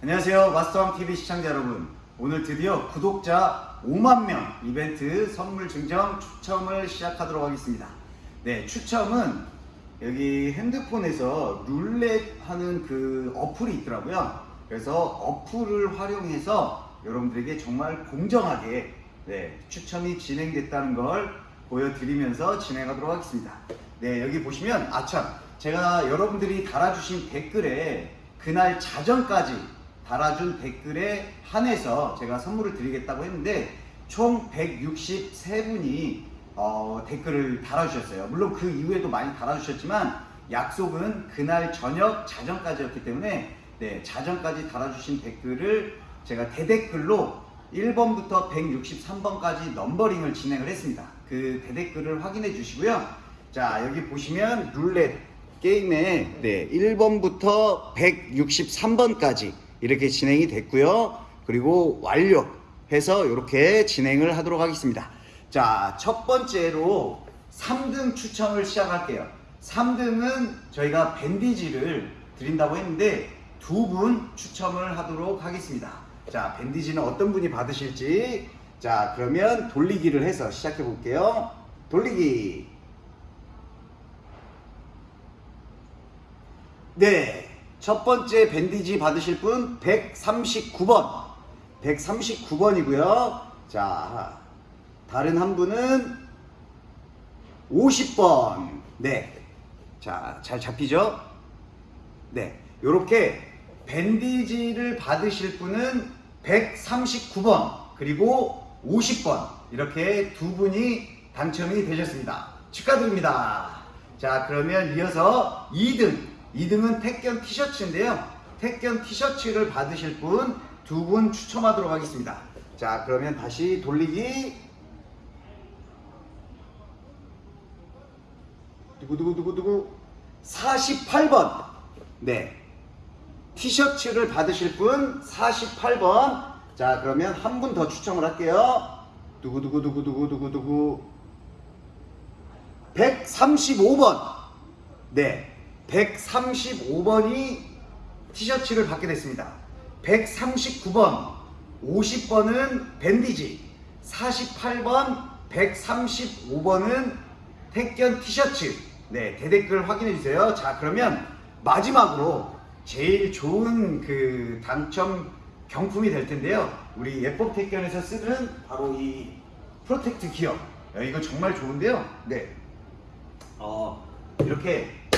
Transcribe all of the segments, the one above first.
안녕하세요. 마스터왕TV 시청자 여러분. 오늘 드디어 구독자 5만명 이벤트 선물 증정 추첨을 시작하도록 하겠습니다. 네 추첨은 여기 핸드폰에서 룰렛 하는 그 어플이 있더라고요. 그래서 어플을 활용해서 여러분들에게 정말 공정하게 네, 추첨이 진행됐다는 걸 보여드리면서 진행하도록 하겠습니다. 네 여기 보시면 아참 제가 여러분들이 달아주신 댓글에 그날 자정까지 달아준 댓글에 한해서 제가 선물을 드리겠다고 했는데 총 163분이 어, 댓글을 달아주셨어요. 물론 그 이후에도 많이 달아주셨지만 약속은 그날 저녁 자정까지였기 때문에 네, 자정까지 달아주신 댓글을 제가 대댓글로 1번부터 163번까지 넘버링을 진행을 했습니다. 그 대댓글을 확인해 주시고요. 자 여기 보시면 룰렛 게임에 네, 1번부터 163번까지 이렇게 진행이 됐고요. 그리고 완료해서 이렇게 진행을 하도록 하겠습니다. 자, 첫 번째로 3등 추첨을 시작할게요. 3등은 저희가 밴디지를 드린다고 했는데 두 분 추첨을 하도록 하겠습니다. 자, 밴디지는 어떤 분이 받으실지 자, 그러면 돌리기를 해서 시작해 볼게요. 돌리기. 네. 첫 번째 밴디지 받으실 분 139번. 139번이고요. 자, 다른 한 분은 50번. 네. 자, 잘 잡히죠? 네. 요렇게 밴디지를 받으실 분은 139번 그리고 50번 이렇게 두 분이 당첨이 되셨습니다. 축하드립니다. 자, 그러면 이어서 2등. 2등은 택견 티셔츠인데요. 택견 티셔츠를 받으실 분두분 추첨하도록 하겠습니다. 자, 그러면 다시 돌리기. 두구두구두구두구 48번. 네. 티셔츠를 받으실 분 48번. 자, 그러면 한 분 더 추첨을 할게요. 두구두구두구두구두구두구 135번. 네. 135번이 티셔츠를 받게 됐습니다. 139번, 50번은 밴디지, 48번, 135번은 택견 티셔츠. 네, 대댓글 확인해 주세요. 자, 그러면 마지막으로 제일 좋은 그 당첨 경품이 될 텐데요. 우리 예법 택견에서 쓰는 바로 이 protect gear. 야, 이거 정말 좋은데요. 네. 어, 이렇게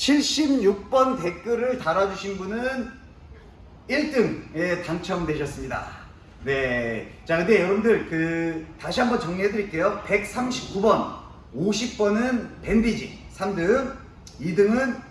76번 댓글을 달아주신 분은 1등에 당첨되셨습니다. 네. 자, 근데 여러분들, 그, 다시 한번 정리해 드릴게요. 139번, 50번은 bandage, 3등. 2등은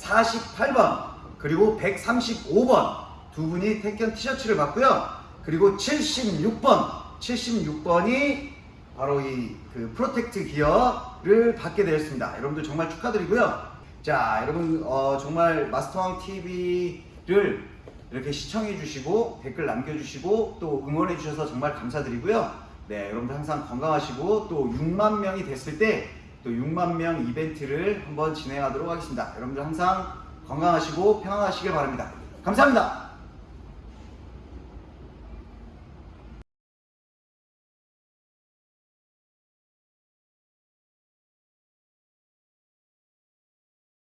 48번, 그리고 135번. 두 분이 택견 티셔츠를 받고요. 그리고 76번, 76번이 바로 이 그 protect gear를 받게 되었습니다. 여러분들 정말 축하드리고요. 자, 여러분 어, 정말 마스터왕 TV를 이렇게 시청해 주시고 댓글 남겨 주시고 또 응원해 주셔서 정말 감사드리고요. 네, 여러분들 항상 건강하시고 또 6만 명이 됐을 때 또 6만 명 이벤트를 한번 진행하도록 하겠습니다. 여러분들 항상 건강하시고 평안하시길 바랍니다. 감사합니다.